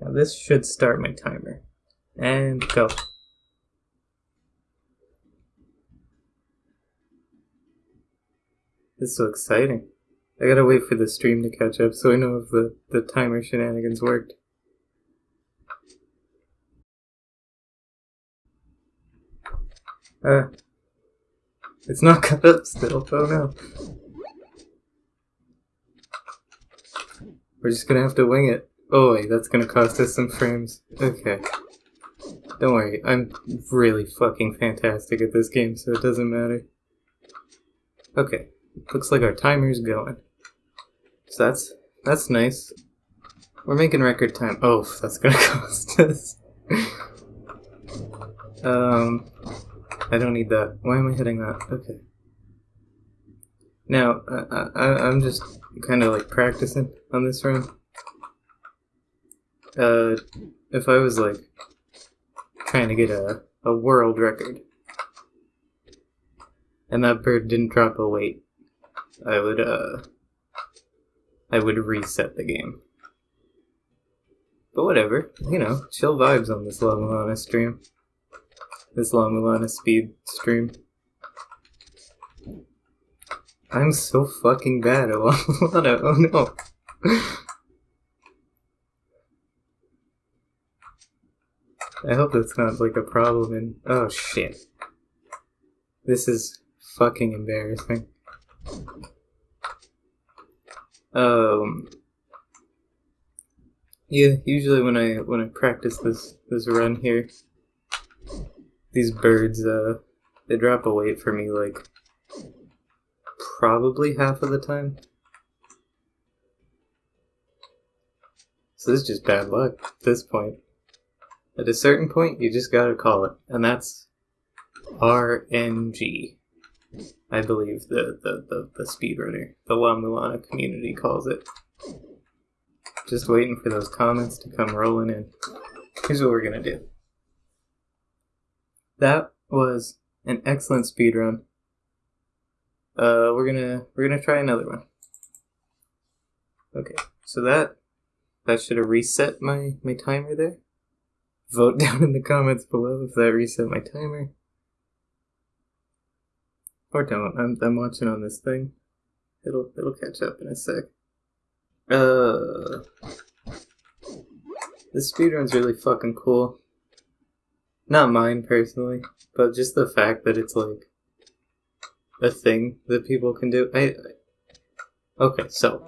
Now this should start my timer. And go. This is so exciting. I gotta wait for the stream to catch up so I know if the, the timer shenanigans worked. Uh, it's not cut up still. Oh no. We're just gonna have to wing it. Oh wait, that's gonna cost us some frames. Okay. Don't worry, I'm really fucking fantastic at this game, so it doesn't matter. Okay, looks like our timer's going. So that's that's nice. We're making record time. Oh, that's gonna cost us. um, I don't need that. Why am I hitting that? Okay. Now, I, I, I'm just kind of like practicing on this run. Uh, if I was like trying to get a, a world record and that bird didn't drop a weight, I would, uh, I would reset the game. But whatever, you know, chill vibes on this La Mulana stream. This La Mulana speed stream. I'm so fucking bad at La oh no. I hope that's not like a problem in- oh shit. This is fucking embarrassing. Um, yeah, usually when I when I practice this this run here, these birds uh they drop a weight for me like probably half of the time. So this is just bad luck at this point. At a certain point, you just gotta call it, and that's RNG. I believe the, the, the, the speedrunner, the La Mulana community calls it. Just waiting for those comments to come rolling in. Here's what we're gonna do. That was an excellent speedrun. Uh, we're gonna we're gonna try another one. Okay, so that that should have reset my my timer there. Vote down in the comments below if that reset my timer. Or don't. I'm I'm watching on this thing. It'll it'll catch up in a sec. Uh This speedrun's really fucking cool. Not mine personally, but just the fact that it's like a thing that people can do. I, I Okay, so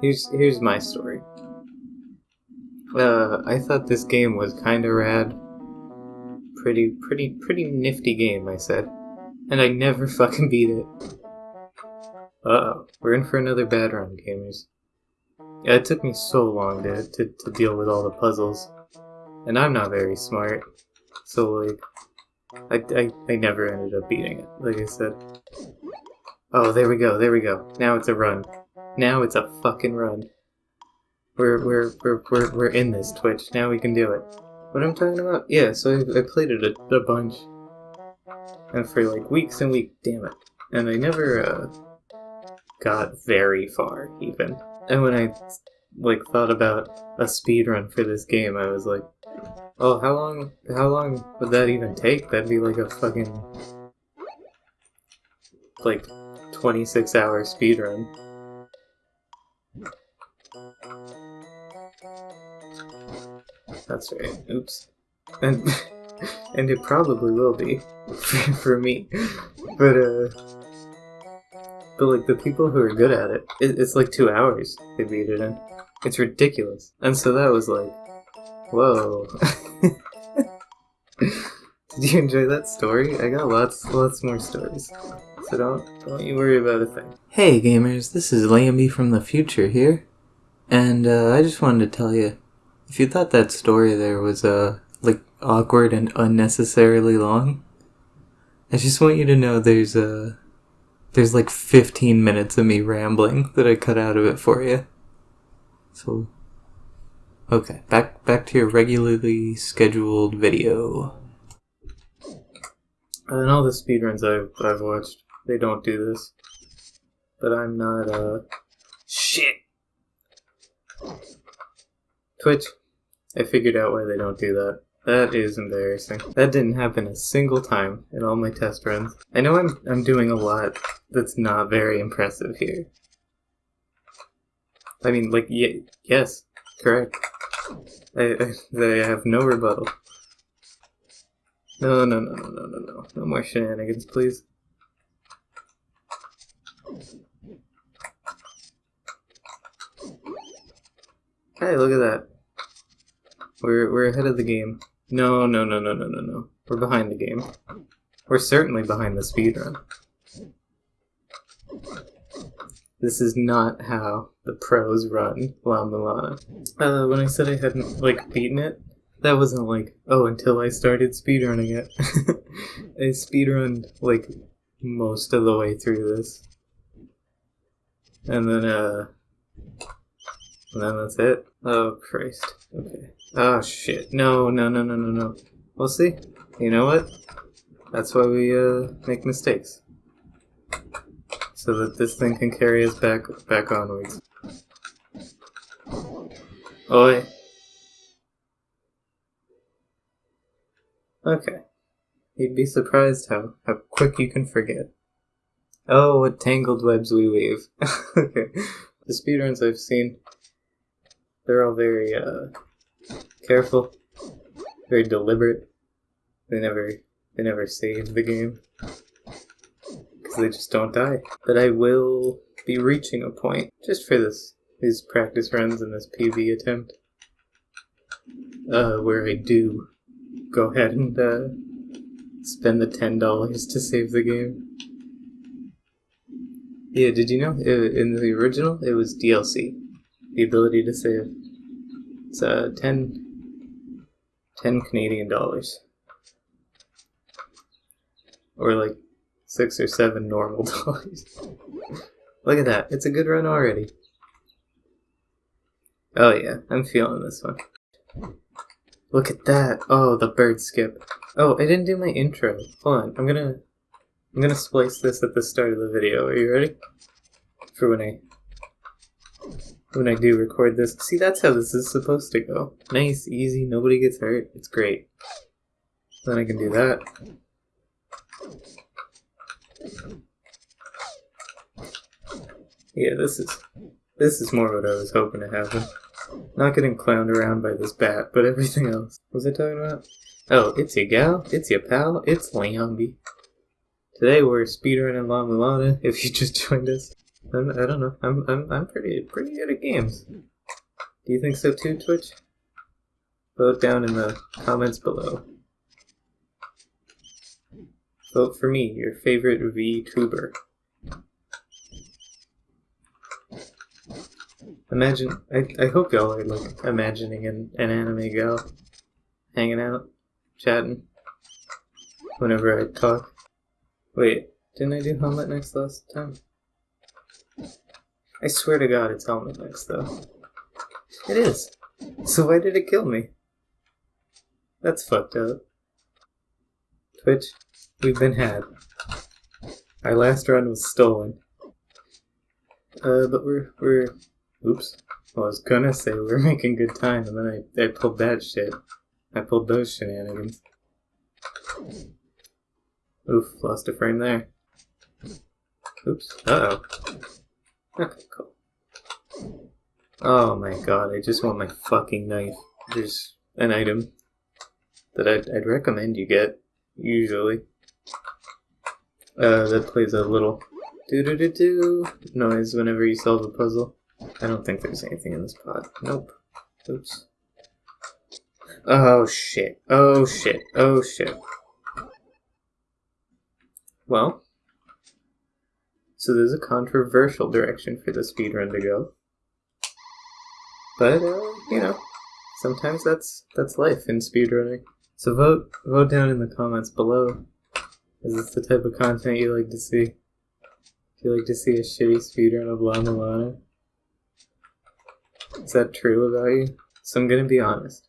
here's here's my story. Uh I thought this game was kinda rad. Pretty pretty pretty nifty game, I said. And I never fucking beat it. Uh-oh. We're in for another bad run, gamers. Yeah, it took me so long to, to, to deal with all the puzzles. And I'm not very smart. So, like, I, I, I never ended up beating it, like I said. Oh, there we go, there we go. Now it's a run. Now it's a fucking run. We're, we're, we're, we're, we're in this Twitch. Now we can do it. What I'm talking about? Yeah, so I, I played it a, a bunch and for like weeks and weeks, damn it. And I never uh, got very far, even. And when I like thought about a speed run for this game, I was like, oh, how long? How long would that even take? That'd be like a fucking like 26 hour speed run. That's right. Oops. And and it probably will be for me. But uh, but like the people who are good at it, it, it's like two hours they beat it in. It's ridiculous. And so that was like, whoa. Did you enjoy that story? I got lots, lots more stories. So don't, don't you worry about a thing. Hey gamers, this is Lambie from the future here. And uh, I just wanted to tell you, if you thought that story there was uh, like awkward and unnecessarily long, I just want you to know there's a there's like 15 minutes of me rambling that I cut out of it for you. So okay, back back to your regularly scheduled video. And all the speedruns I've I've watched, they don't do this. But I'm not uh shit. Twitch, I figured out why they don't do that. That is embarrassing. That didn't happen a single time in all my test runs. I know I'm I'm doing a lot that's not very impressive here. I mean, like, y- yes, correct. I, I, I have no rebuttal. No, no, no, no, no, no, no. No more shenanigans, please. Hey, look at that. We're we're ahead of the game. No, no, no, no, no, no, no. We're behind the game. We're certainly behind the speedrun. This is not how the pros run La Mulana. Uh, when I said I hadn't, like, beaten it, that wasn't like, oh, until I started speedrunning it. I speedrunned, like, most of the way through this. And then, uh, and then that's it. Oh, Christ. Okay. Oh, shit. No, no, no, no, no, no. We'll see. You know what? That's why we, uh, make mistakes. So that this thing can carry us back, back onwards. Oi. Okay. You'd be surprised how, how quick you can forget. Oh, what tangled webs we weave. okay. The speedruns I've seen, they're all very, uh, careful, very deliberate. They never, they never save the game. Because they just don't die. But I will be reaching a point, just for this, these practice runs and this PB attempt, uh, where I do go ahead and, uh, spend the $10 to save the game. Yeah, did you know in the original it was DLC, the ability to save. It's uh 10, 10 Canadian dollars, or like six or seven normal dollars. Look at that! It's a good run already. Oh yeah, I'm feeling this one. Look at that! Oh, the bird skip. Oh, I didn't do my intro. Hold on, I'm gonna I'm gonna splice this at the start of the video. Are you ready? For when I when I do record this. See, that's how this is supposed to go. Nice, easy, nobody gets hurt. It's great. Then I can do that. Yeah, this is this is more what I was hoping to happen. Not getting clowned around by this bat, but everything else. What was I talking about? Oh, it's your gal, it's your pal, it's Leombi. Today we're speedrunning La Mulana, if you just joined us. I'm, I don't know, I'm, I'm, I'm pretty, pretty good at games. Do you think so too, Twitch? Vote down in the comments below. Vote for me, your favorite VTuber. Imagine, I, I hope y'all are like imagining an, an anime gal hanging out, chatting, whenever I talk. Wait, didn't I do helmet next last time? I swear to god it's helmet next though. It is. So why did it kill me? That's fucked up. Twitch, we've been had. Our last run was stolen. Uh, but we're, we're, oops. Well, I was gonna say we're making good time, and then I, I pulled that shit. I pulled those shenanigans. Oof, lost a frame there. Oops. Uh-oh. Okay, cool. Oh my god, I just want my fucking knife. There's an item that I'd, I'd recommend you get, usually. Uh, that plays a little do-do-do-do noise whenever you solve a puzzle. I don't think there's anything in this pot. Nope. Oops. Oh shit. Oh shit. Oh shit. Well, so there's a controversial direction for the speedrun to go. But, uh, you know, sometimes that's that's life in speedrunning. So vote vote down in the comments below. Is this the type of content you like to see? Do you like to see a shitty speedrun of La Mulana? Is that true about you? So I'm gonna be honest.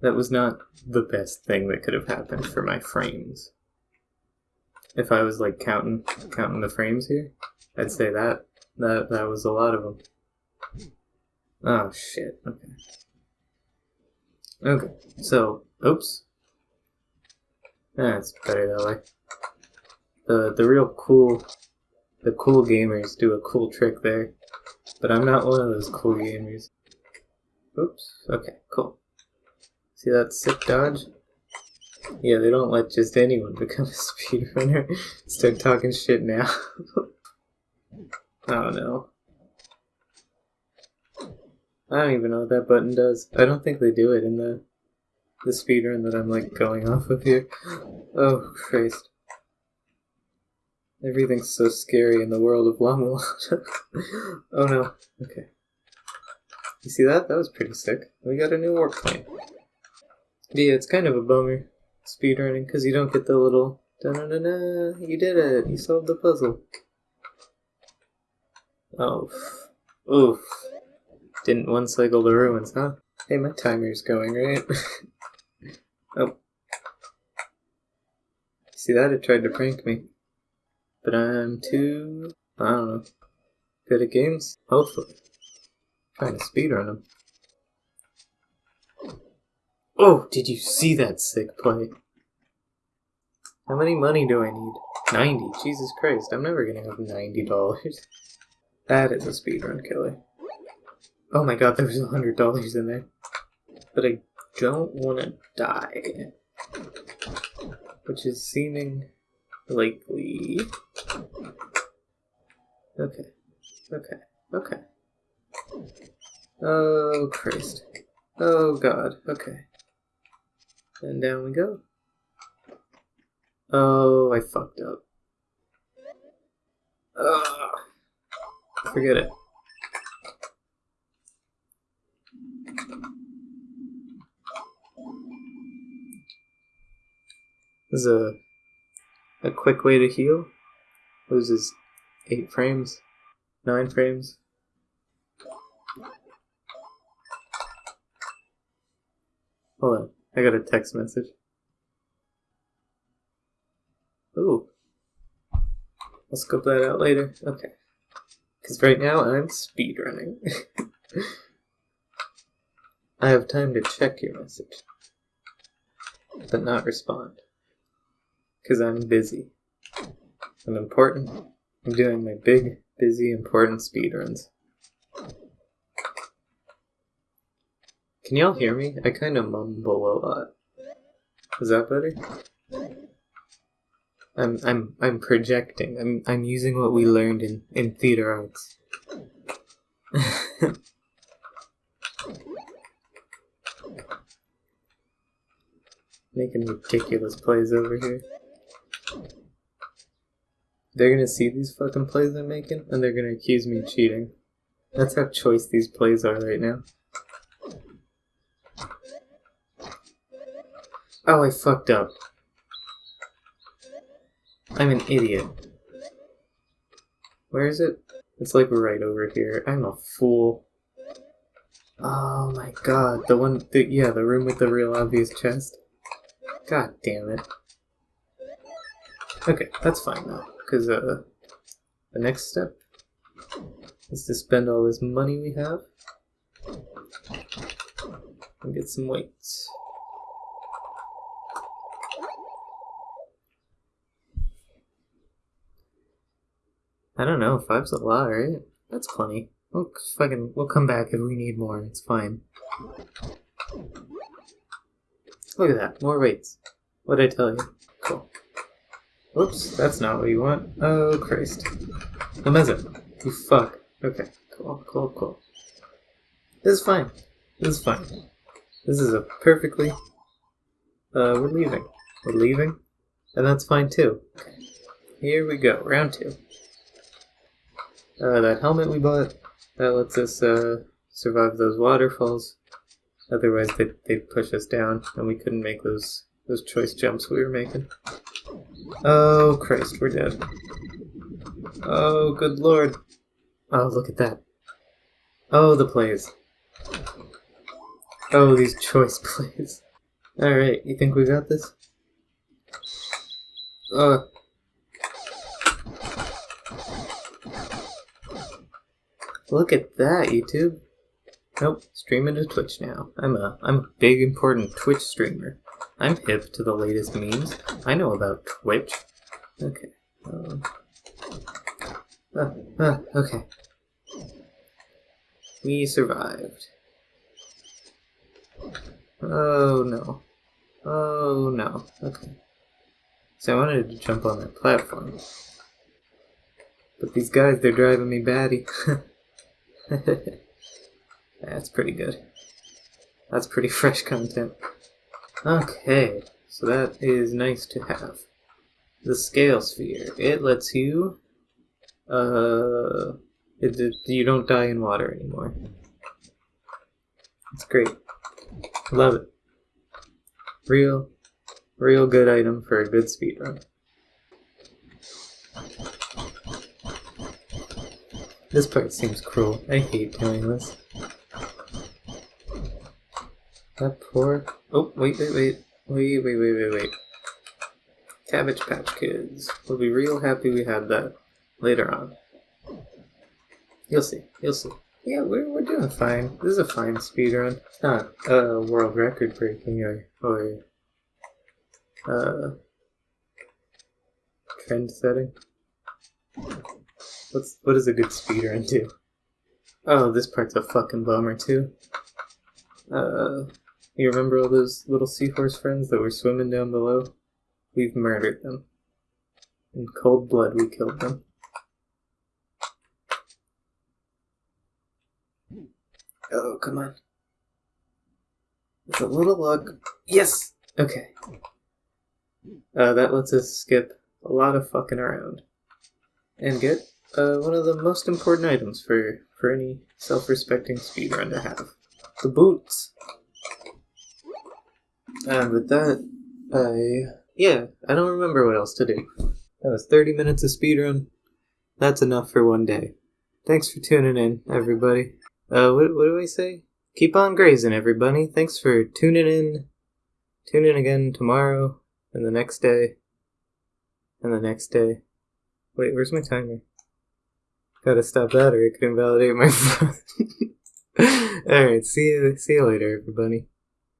That was not the best thing that could have happened for my frames. If I was like counting counting the frames here, I'd say that that that was a lot of them. Oh shit. Okay. Okay, so, oops. That's better that way. The, the real cool, the cool gamers do a cool trick there. But I'm not one of those cool gamers. Oops, okay, cool. See that sick dodge? Yeah, they don't let just anyone become a speedrunner. Start talking shit now. oh no. I don't even know what that button does. I don't think they do it in the the speedrun that I'm like going off of here. Oh Christ. Everything's so scary in the world of Lama oh no. Okay. You see that? That was pretty sick. We got a new warplane. Yeah, it's kind of a bummer speedrunning because you don't get the little da da da da. You did it. You solved the puzzle. Oh, oof. Didn't one cycle the ruins, huh? Hey, my timer's going, right? oh. See that? It tried to prank me. But I'm too, I don't know, good at games? Hopefully. Trying to speedrun them. Oh, did you see that sick play? How many money do I need? 90. Jesus Christ, I'm never gonna have $90. that is a speedrun killer. Oh my god, there was $100 in there. But I don't want to die. Which is seeming likely. Okay. Okay. Okay. Oh, Christ. Oh, God. Okay. And down we go. Oh, I fucked up. Ugh. Forget it. This is a a quick way to heal. Loses eight frames, nine frames. Hold on. I got a text message. Ooh. I'll scope that out later. Okay. Because right now I'm speedrunning. I have time to check your message. But not respond. Because I'm busy. I'm important. I'm doing my big, busy, important speedruns. Can y'all hear me? I kind of mumble a lot. Is that better? I'm I'm I'm projecting. I'm I'm using what we learned in in theater arts. Making ridiculous plays over here. They're gonna see these fucking plays I'm making, and they're gonna accuse me of cheating. That's how choice these plays are right now. Oh, I fucked up. I'm an idiot. Where is it? It's like right over here. I'm a fool. Oh my god, the one, the, yeah, the room with the real obvious chest. God damn it. Okay, that's fine now, because uh, the next step is to spend all this money we have and get some weights. I don't know, five's a lot, right? That's plenty. We'll fucking, we'll come back if we need more, it's fine. Look at that, more weights. What'd I tell you? Cool. Oops, that's not what you want. Oh, Christ. The it? You fuck. Okay, cool, cool, cool. This is fine. This is fine. This is a perfectly... Uh, we're leaving. We're leaving? And that's fine too. Here we go, round two. Uh, that helmet we bought, that lets us uh, survive those waterfalls. Otherwise they'd, they'd push us down and we couldn't make those, those choice jumps we were making. Oh Christ, we're dead. Oh good lord. Oh look at that. Oh the plays. Oh these choice plays. Alright, you think we got this? Uh, Look at that, YouTube. Nope, streaming to Twitch now. I'm a I'm a big important Twitch streamer. I'm hip to the latest memes. I know about Twitch. Okay. Um, uh, uh, okay. We survived. Oh no. Oh no. Okay. So I wanted to jump on that platform. But these guys, they're driving me batty. That's pretty good. That's pretty fresh content. Okay, so that is nice to have. The scale sphere. It lets you, uh, it, it, you don't die in water anymore. It's great. Love it. Real, real good item for a good speedrun. This part seems cruel. I hate doing this. That poor... Oh, wait, wait, wait. Wait, wait, wait, wait, wait. Cabbage Patch Kids. We'll be real happy we had that later on. You'll see. You'll see. Yeah, we're, we're doing fine. This is a fine speedrun. It's not uh, world record breaking or, or uh, trend setting. What's what does a good speedrun do? Oh, this part's a fucking bummer too. Uh, you remember all those little seahorse friends that were swimming down below? We've murdered them. In cold blood, we killed them. Oh, come on. With a little luck. Yes! Okay. Uh, that lets us skip a lot of fucking around. And get uh, one of the most important items for, for any self-respecting speedrun to have. The boots. And with that, I... Yeah, I don't remember what else to do. That was 30 minutes of speedrun. That's enough for one day. Thanks for tuning in, everybody. Uh, what, what do I say? Keep on grazing, everybody. Thanks for tuning in. Tune in again tomorrow, and the next day, and the next day. Wait, where's my timer? Gotta stop that or it could invalidate my phone. Alright, see you see you later everybody.